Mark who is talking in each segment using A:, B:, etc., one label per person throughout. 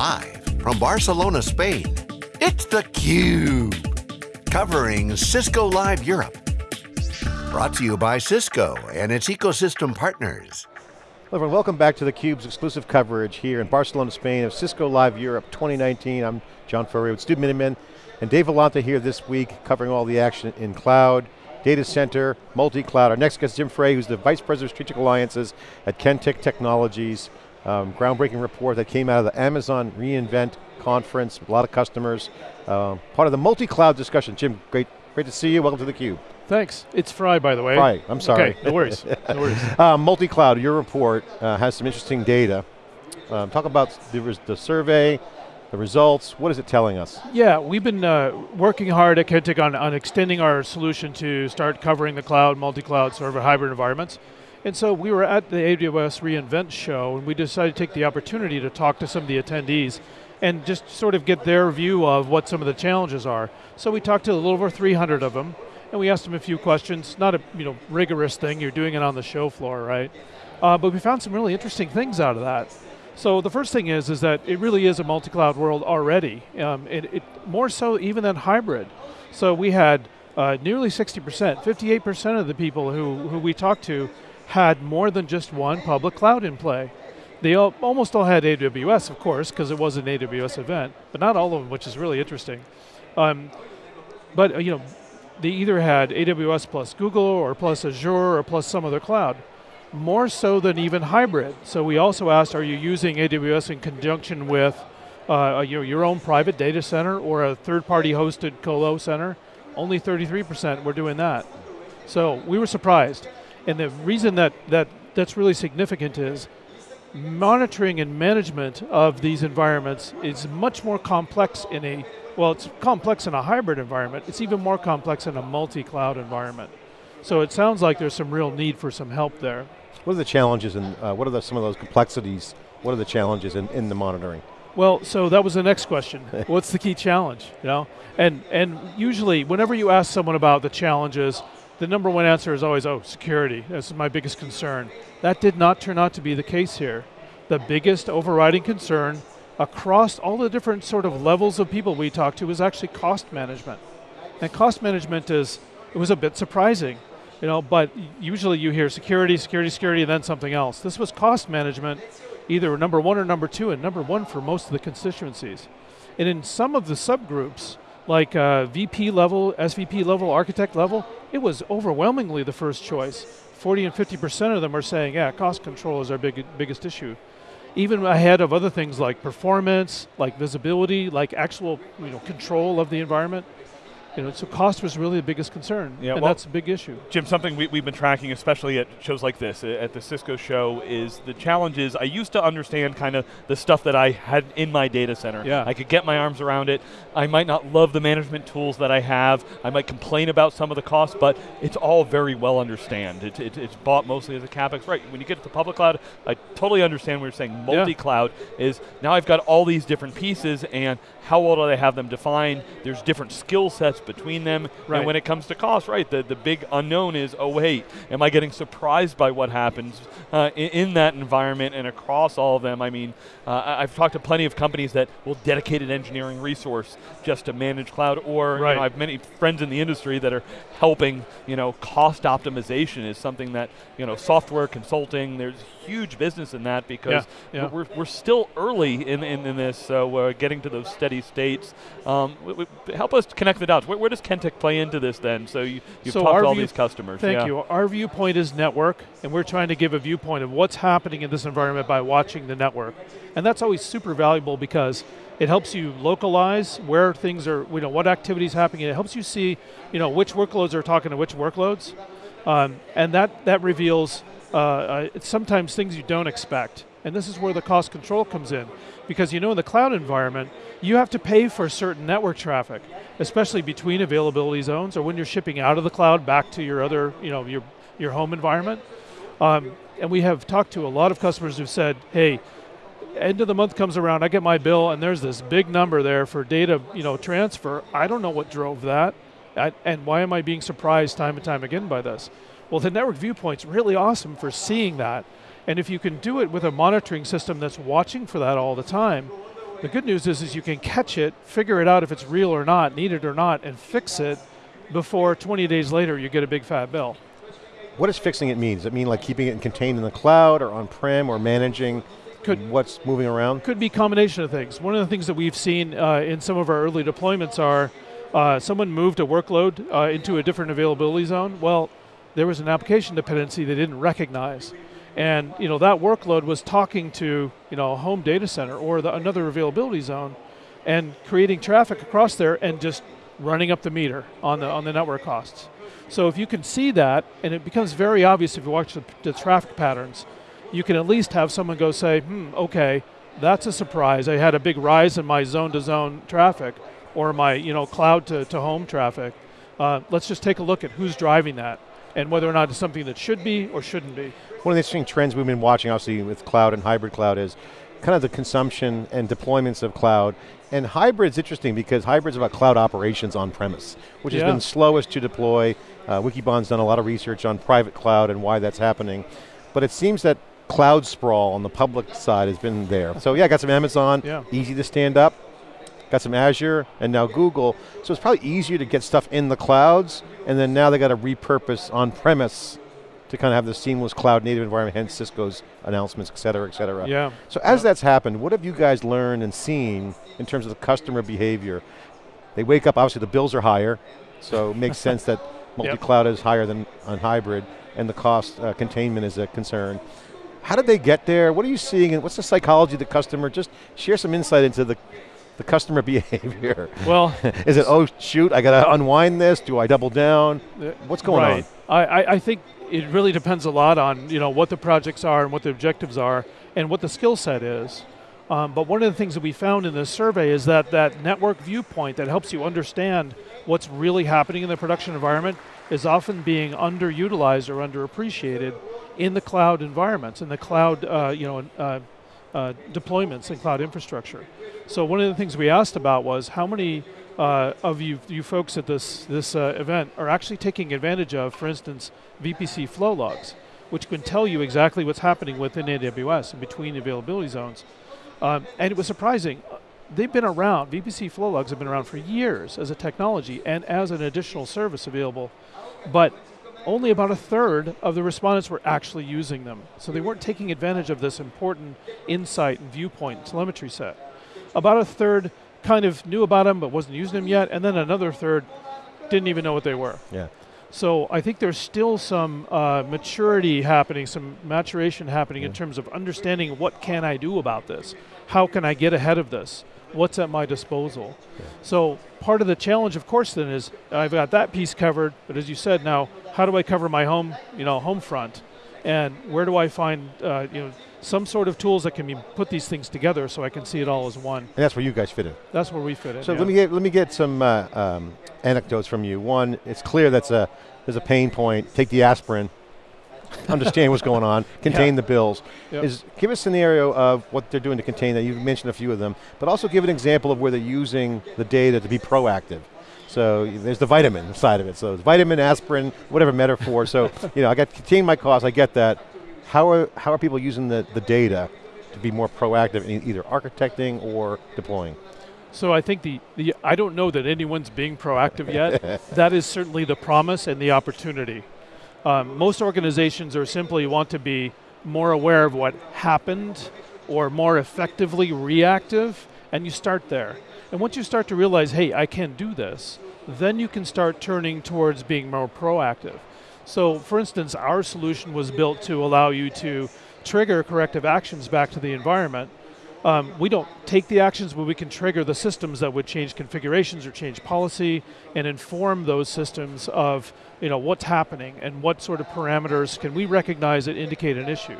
A: Live from Barcelona, Spain, it's theCUBE. Covering Cisco Live Europe. Brought to you by Cisco and its ecosystem partners.
B: Hello everyone, welcome back to theCUBE's exclusive coverage here in Barcelona, Spain of Cisco Live Europe 2019. I'm John Furrier with Stu Miniman and Dave Vellante here this week covering all the action in cloud, data center, multi-cloud. Our next guest is Jim Frey, who's the Vice President of Strategic Alliances at Kentik Technologies. Um, groundbreaking report that came out of the Amazon reInvent conference, a lot of customers. Uh, part of the multi-cloud discussion. Jim, great, great to see you, welcome to theCUBE.
C: Thanks, it's Fry by the way.
B: Fry, I'm sorry.
C: Okay, no worries, no worries.
B: uh, multi-cloud, your report uh, has some interesting data. Um, talk about the, the survey, the results, what is it telling us?
C: Yeah, we've been uh, working hard at Kentik on, on extending our solution to start covering the cloud, multi-cloud, sort of hybrid environments. And so we were at the AWS reInvent show and we decided to take the opportunity to talk to some of the attendees and just sort of get their view of what some of the challenges are. So we talked to a little over 300 of them and we asked them a few questions, not a you know rigorous thing, you're doing it on the show floor, right? Uh, but we found some really interesting things out of that. So the first thing is, is that it really is a multi-cloud world already. Um, it, it, more so even than hybrid. So we had uh, nearly 60%, 58% of the people who, who we talked to had more than just one public cloud in play. They all, almost all had AWS, of course, because it was an AWS event, but not all of them, which is really interesting. Um, but uh, you know, they either had AWS plus Google or plus Azure or plus some other cloud more so than even hybrid. So we also asked, are you using AWS in conjunction with uh, your, your own private data center or a third-party hosted colo center? Only 33% were doing that. So we were surprised. And the reason that, that that's really significant is monitoring and management of these environments is much more complex in a, well it's complex in a hybrid environment, it's even more complex in a multi-cloud environment. So it sounds like there's some real need for some help there.
B: What are the challenges and uh, what are the, some of those complexities, what are the challenges in, in the monitoring?
C: Well, so that was the next question. What's the key challenge, you know? And, and usually, whenever you ask someone about the challenges, the number one answer is always, oh, security, That's my biggest concern. That did not turn out to be the case here. The biggest overriding concern across all the different sort of levels of people we talked to was actually cost management. And cost management is, it was a bit surprising you know, but usually you hear security, security, security, and then something else. This was cost management, either number one or number two, and number one for most of the constituencies. And in some of the subgroups, like uh, VP level, SVP level, architect level, it was overwhelmingly the first choice. 40 and 50% of them are saying, yeah, cost control is our big, biggest issue. Even ahead of other things like performance, like visibility, like actual you know, control of the environment. You know, so cost was really the biggest concern, yeah, and well, that's a big issue.
D: Jim, something we, have been tracking, especially at shows like this, uh, at the Cisco show, is the challenges. I used to understand kind of the stuff that I had in my data center.
C: Yeah.
D: I could get my arms around it. I might not love the management tools that I have. I might complain about some of the costs, but it's all very well understand. It, it, it's bought mostly as a CapEx. Right, when you get to the public cloud, I totally understand what you're saying. Multi-cloud yeah. is, now I've got all these different pieces, and how well do I have them defined? There's different skill sets between them. Right. And when it comes to cost, right, the, the big unknown is, oh wait, am I getting surprised by what happens uh, in, in, that environment and across all of them? I mean, uh, I've talked to plenty of companies that will dedicate an engineering resource just to manage cloud, or right. you know, I have many friends in the industry that are helping, you know, cost optimization is something that, you know, software consulting, there's huge business in that because yeah, yeah. We're, we're still early in, in, in this, so we're getting to those steady states. Um, help us connect the dots. Where, where does Kentik play into this then? So you, you've so talked to all these customers.
C: Thank
D: yeah.
C: you. Our viewpoint is network, and we're trying to give a viewpoint of what's happening in this environment by watching the network. And that's always super valuable because it helps you localize where things are, you know, what activities happening. It helps you see, you know, which workloads are talking to which workloads. Um, and that, that reveals uh, uh, sometimes things you don't expect. And this is where the cost control comes in. Because you know in the cloud environment, you have to pay for certain network traffic, especially between availability zones or when you're shipping out of the cloud back to your other, you know, your, your home environment. Um, and we have talked to a lot of customers who've said, hey, end of the month comes around, I get my bill and there's this big number there for data you know, transfer. I don't know what drove that. I, and why am I being surprised time and time again by this? Well, the network viewpoint's really awesome for seeing that. And if you can do it with a monitoring system that's watching for that all the time, The good news is, is you can catch it, figure it out if it's real or not, need it or not, and fix it before 20 days later you get a big fat bill.
B: What does fixing it mean? Does it mean like keeping it contained in the cloud or on-prem or managing
C: Could-
B: what's moving around?
C: Could be a combination of things. One of the things that we've seen uh, in some of our early deployments are uh, someone moved a workload uh, into a different availability zone. Well, there was an application dependency they didn't recognize, and you know that workload was talking to you know a home data center or the, another availability zone, and creating traffic across there and just running up the meter on the on the network costs. So if you can see that, and it becomes very obvious if you watch the, the traffic patterns, you can at least have someone go say, hmm, okay, that's a surprise. I had a big rise in my zone-to-zone traffic, or my you know cloud to, to home traffic. Uh, let's just take a look at who's driving that, and whether or not it's something that should be or shouldn't be.
B: One of the interesting trends we've been watching, obviously, with cloud and hybrid cloud is kind of the consumption and deployments of cloud. And hybrid's interesting because hybrid's about cloud operations on premise, which has been slowest to deploy. Uh, Wikibon's done a lot of research on private cloud and why that's happening. But it seems that cloud sprawl on the public side has been there. So yeah, got some Amazon,
C: Yeah.
B: easy to stand up. Got some Azure and now Google. So it's probably easier to get stuff in the clouds, and then now they got to repurpose on premise to kind of have the seamless cloud native environment, hence Cisco's announcements, et cetera, et cetera.
C: Yeah.
B: So as that's happened, what have you guys learned and seen in terms of the customer behavior? They wake up, obviously the bills are higher, so it makes sense that multi-cloud is higher than on hybrid, and the cost uh, containment is a concern. How did they get there? What are you seeing, and what's the psychology of the customer? Just share some insight into the, the customer behavior.
C: Well,
B: is it, oh shoot, I got to unwind this, do I double down? What's going
C: right.
B: on?
C: I, I, I think it really depends a lot on you know what the projects are and what the objectives are and what the skill set is. Um, but one of the things that we found in this survey is that that network viewpoint that helps you understand what's really happening in the production environment is often being underutilized or underappreciated in the cloud environments, in the cloud uh, you know uh, uh, deployments in cloud infrastructure. So one of the things we asked about was how many uh, of you, you folks at this, this uh, event are actually taking advantage of, for instance, VPC flow logs, which can tell you exactly what's happening within AWS and between availability zones. Um, and it was surprising. They've been around, VPC flow logs have been around for years as a technology and as an additional service available, but only about a third of the respondents were actually using them. So they weren't taking advantage of this important insight and viewpoint telemetry set. About a third kind of knew about them but wasn't using them yet, and then another third didn't even know what they were.
B: Yeah.
C: So I think there's still some uh, maturity happening, some maturation happening in terms of understanding what can I do about this? How can I get ahead of this? What's at my disposal? So part of the challenge, of course, then is I've got that piece covered, but as you said, now how do I cover my home, you know, home front, and where do I find, uh, you know, some sort of tools that can be put these things together so I can see it all as one.
B: And that's where you guys fit in.
C: That's where we fit in.
B: So
C: yeah.
B: let me get let me get some uh, um, anecdotes from you. One, it's clear that's a there's a pain point. Take the aspirin. understand what's going on. Contain the bills.
C: Yep.
B: Is give a scenario of what they're doing to contain that. You mentioned a few of them, but also give an example of where they're using the data to be proactive. So there's the vitamin side of it. So it's vitamin, aspirin, whatever metaphor. So you know, I got to contain my costs. I get that. How are how are people using the, the data to be more proactive in either architecting or deploying?
C: So I think the, the I don't know that anyone's being proactive yet. that is certainly the promise and the opportunity. Um, most organizations are simply want to be more aware of what happened or more effectively reactive, and you start there. And once you start to realize, hey, I can do this, then you can start turning towards being more proactive. So, for instance, our solution was built to allow you to trigger corrective actions back to the environment um, we don't take the actions, but we can trigger the systems that would change configurations or change policy and inform those systems of you know what's happening and what sort of parameters can we recognize that indicate an issue.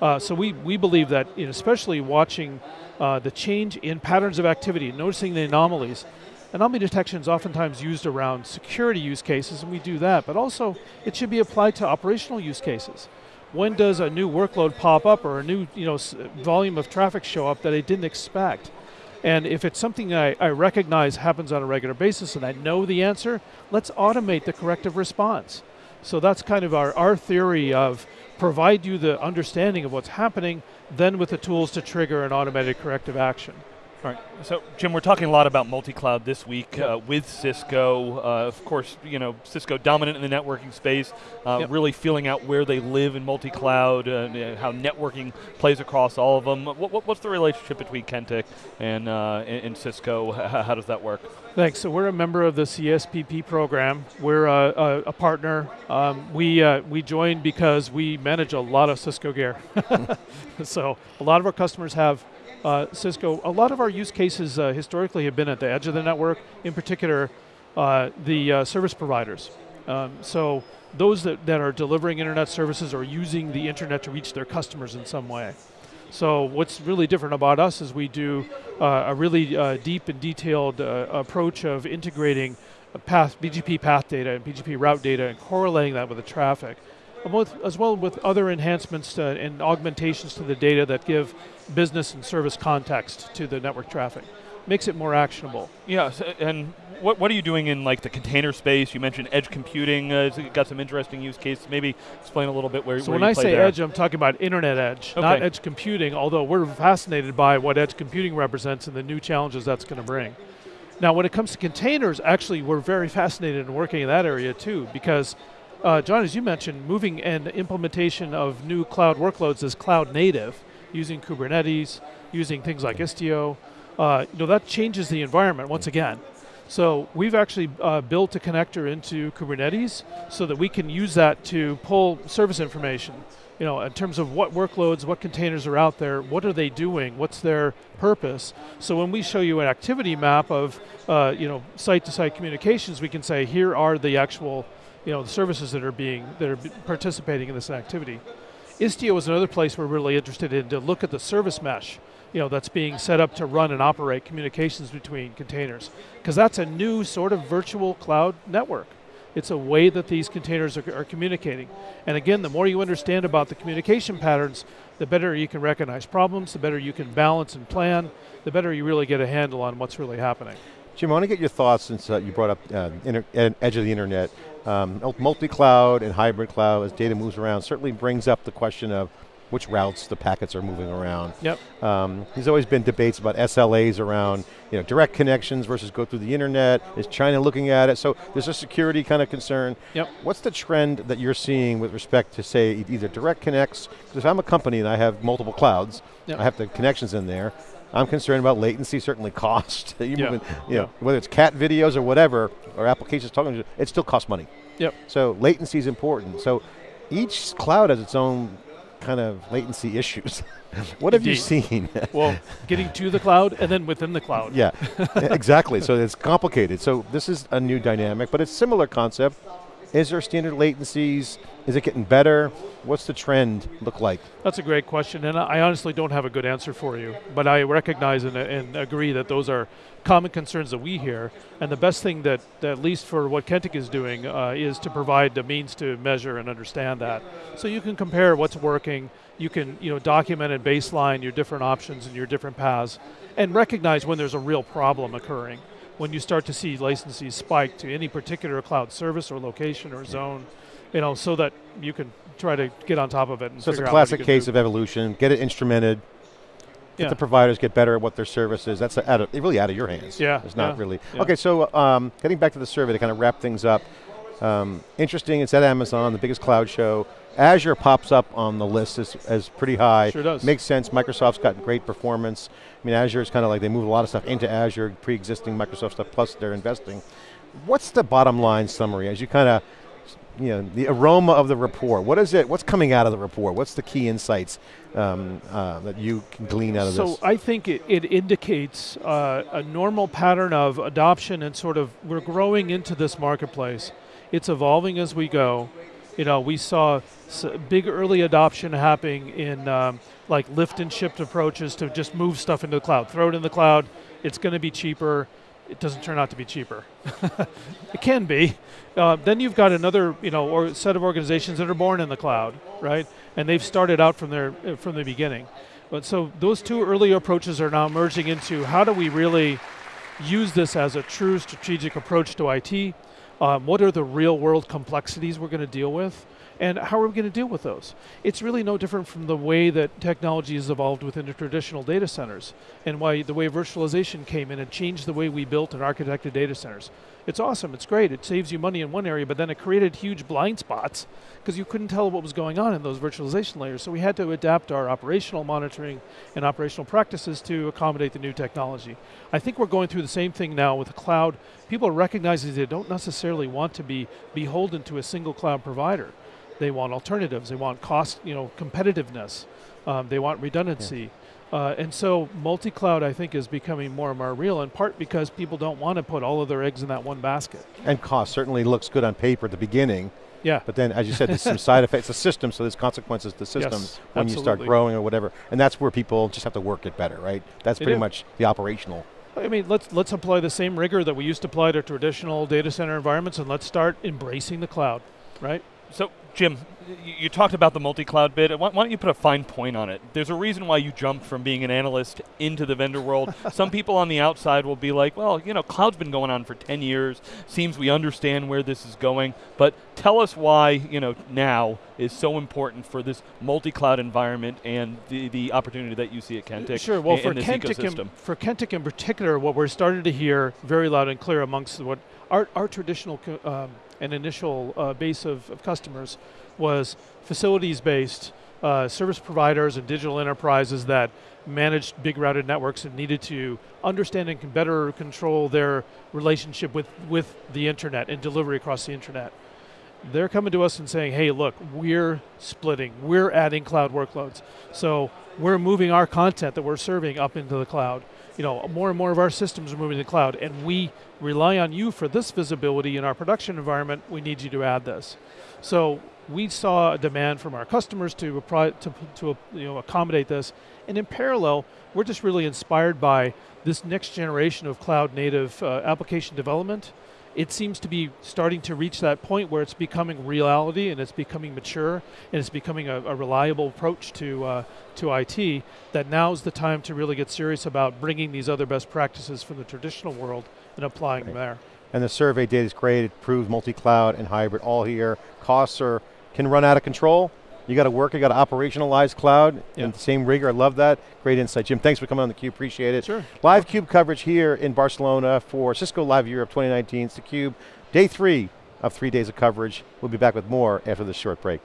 C: Uh, so we, we believe that, you know, especially watching uh, the change in patterns of activity, noticing the anomalies, anomaly detection is oftentimes used around security use cases, and we do that, but also it should be applied to operational use cases when does a new workload pop up or a new you know volume of traffic show up that I didn't expect? And if it's something I, I recognize happens on a regular basis and I know the answer, let's automate the corrective response. So that's kind of our, our theory of provide you the understanding of what's happening, then with the tools to trigger an automated corrective action.
D: All right. So, Jim, we're talking a lot about multi-cloud this week
C: Yep.
D: uh, with Cisco. Uh, of course, you know Cisco dominant in the networking space, uh,
C: Yep.
D: really feeling out where they live in multi-cloud, uh, and how networking plays across all of them. What, what, what's the relationship between Kentik and, uh, and, and Cisco? How does that work?
C: Thanks. So we're a member of the CSPP program. We're a, a, a partner. Um, we uh, we joined because we manage a lot of Cisco gear. so a lot of our customers have uh, Cisco. A lot of our use cases uh, historically have been at the edge of the network. In particular, uh, the uh, service providers. Um, so those that, that are delivering internet services or using the internet to reach their customers in some way. So what's really different about us is we do uh, a really uh, deep and detailed approach of integrating path, BGP path data and BGP route data and correlating that with the traffic, as well with other enhancements to, and augmentations to the data that give business and service context to the network traffic. Makes it more actionable.
D: Yeah, so, and what, what are you doing in like the container space? You mentioned edge computing. Uh, it's got some interesting use cases. Maybe explain a little bit where.
C: So
D: where
C: when I say
D: there.
C: edge, I'm talking about internet edge, not edge computing, although we're fascinated by what edge computing represents and the new challenges that's going to bring. Now, when it comes to containers, actually, we're very fascinated in working in that area too, because, uh, John, as you mentioned, moving and implementation of new cloud workloads as cloud native, using Kubernetes, using things like Istio, uh, you know, that changes the environment once again. So we've actually uh, built a connector into Kubernetes so that we can use that to pull service information. You know, in terms of what workloads, what containers are out there, what are they doing, what's their purpose. So when we show you an activity map of, uh, you know, site-to-site communications, we can say here are the actual, you know, the services that are being that are participating in this activity. Istio is another place we're really interested in to look at the service mesh, you know, that's being set up to run and operate communications between containers, because that's a new sort of virtual cloud network. It's a way that these containers are, are communicating. And again, the more you understand about the communication patterns, the better you can recognize problems, the better you can balance and plan, the better you really get a handle on what's really happening.
B: Jim, I want to get your thoughts since uh, you brought up uh, inter- edge of the internet. Um, multi-cloud and hybrid cloud, as data moves around, certainly brings up the question of which routes the packets are moving around.
C: Yep.
B: Um, there's always been debates about SLAs around, you know, direct connections versus go through the internet. Is China looking at it? So there's a security kind of concern.
C: Yep.
B: What's the trend that you're seeing with respect to say either direct connects? Because if I'm a company and I have multiple clouds,
C: Yep.
B: I have the connections in there. I'm concerned about latency, certainly cost. you
C: Yeah.
B: moving, you
C: Yeah.
B: know, whether it's cat videos or whatever, or applications talking to you, it still costs money.
C: Yep.
B: So latency is important. So each cloud has its own kind of latency issues. what have you seen?
C: Well, getting to the cloud and then within the cloud.
B: yeah, exactly. So it's complicated. So this is a new dynamic, but it's similar concept. Is there standard latencies? Is it getting better? What's the trend look like?
C: That's a great question, and I honestly don't have a good answer for you. But I recognize and, and agree that those are common concerns that we hear. And the best thing that, that at least for what Kentik is doing, uh, is to provide the means to measure and understand that. So you can compare what's working. You can you know document and baseline your different options and your different paths, and recognize when there's a real problem occurring. When you start to see latencies spike to any particular cloud service or location or zone, you know, so that you can try to get on top of it. And
B: So it's a
C: figure out what
B: classic case
C: do.
B: of evolution. Get it instrumented. Get
C: Yeah.
B: the providers get better at what their service is. That's out of, really out of your hands.
C: Yeah,
B: It's not
C: yeah,
B: really.
C: yeah.
B: Okay, so um, getting back to the survey to kind of wrap things up. Um, interesting, it's at Amazon, the biggest cloud show. Azure pops up on the list as, as pretty high.
C: Sure does.
B: Makes sense. Microsoft's got great performance. I mean, Azure is kind of like they move a lot of stuff into Azure, pre-existing Microsoft stuff, plus they're investing. What's the bottom line summary as you kind of, you know, the aroma of the report? What is it? What's coming out of the report? What's the key insights um, uh, that you can glean out of
C: so
B: this?
C: So I think it, it indicates uh, a normal pattern of adoption and sort of we're growing into this marketplace. It's evolving as we go. You know, we saw big early adoption happening in um, like lift and shift approaches to just move stuff into the cloud, throw it in the cloud. It's going to be cheaper. It doesn't turn out to be cheaper. it can be. Uh, then you've got another, you know, or set of organizations that are born in the cloud, right? And they've started out from their uh, from the beginning. But so those two early approaches are now merging into how do we really use this as a true strategic approach to IT? Um, what are the real world complexities we're going to deal with? And how are we going to deal with those? It's really no different from the way that technology has evolved within the traditional data centers and why the way virtualization came in and changed the way we built and architected data centers. It's awesome, it's great, it saves you money in one area, but then it created huge blind spots because you couldn't tell what was going on in those virtualization layers. So we had to adapt our operational monitoring and operational practices to accommodate the new technology. I think we're going through the same thing now with the cloud. People are recognizing they don't necessarily want to be beholden to a single cloud provider. They want alternatives, they want cost, you know, competitiveness, um, they want redundancy. Yeah. Uh, and so multi-cloud, I think, is becoming more and more real, in part because people don't want to put all of their eggs in that one basket.
B: And cost certainly looks good on paper at the beginning,
C: yeah.
B: But then, as you said, there's some side effects. It's a system, so there's consequences to systems
C: yes,
B: when
C: absolutely.
B: you start growing or whatever. And that's where people just have to work it better, right? That's pretty much the operational.
C: I mean, let's let's apply the same rigor that we used to apply to traditional data center environments, and let's start embracing the cloud, right?
D: So, Jim, you talked about the multi-cloud bit. Why, don't you put a fine point on it? There's a reason why you jumped from being an analyst into the vendor world. Some people on the outside will be like, well, you know, cloud's been going on for 10 years. Seems we understand where this is going. But tell us why, you know, now is so important for this multi-cloud environment and the, the opportunity that you see at uh, Kentik.
C: Sure. Well, for
D: in
C: Kentik,
D: in,
C: for Kentik in particular, what we're starting to hear very loud and clear amongst what our, our traditional um, and initial uh, base of, of, customers was facilities-based uh, service providers and digital enterprises that managed big routed networks and needed to understand and can better control their relationship with, with the internet and delivery across the internet. They're coming to us and saying, hey, look, we're splitting, we're adding cloud workloads. So we're moving our content that we're serving up into the cloud you know, more and more of our systems are moving to the cloud, and we rely on you for this visibility in our production environment. We need you to add this. So we saw a demand from our customers to, to, to you know, accommodate this, and in parallel, we're just really inspired by this next generation of cloud native uh, application development it seems to be starting to reach that point where it's becoming reality and it's becoming mature and it's becoming a, a reliable approach to, uh, to IT, that now's the time to really get serious about bringing these other best practices from the traditional world and applying right. them there.
B: And the survey data is great, it proves multi-cloud and hybrid all here. Costs are, can run out of control, you got to work, you got to operationalize cloud yeah. in the same rigor. I love that. Great insight. Jim, thanks for coming on theCUBE, appreciate it.
C: Sure.
B: Live CUBE coverage here in Barcelona for Cisco Live Europe 2019. It's theCUBE, day three of three days of coverage. We'll be back with more after this short break.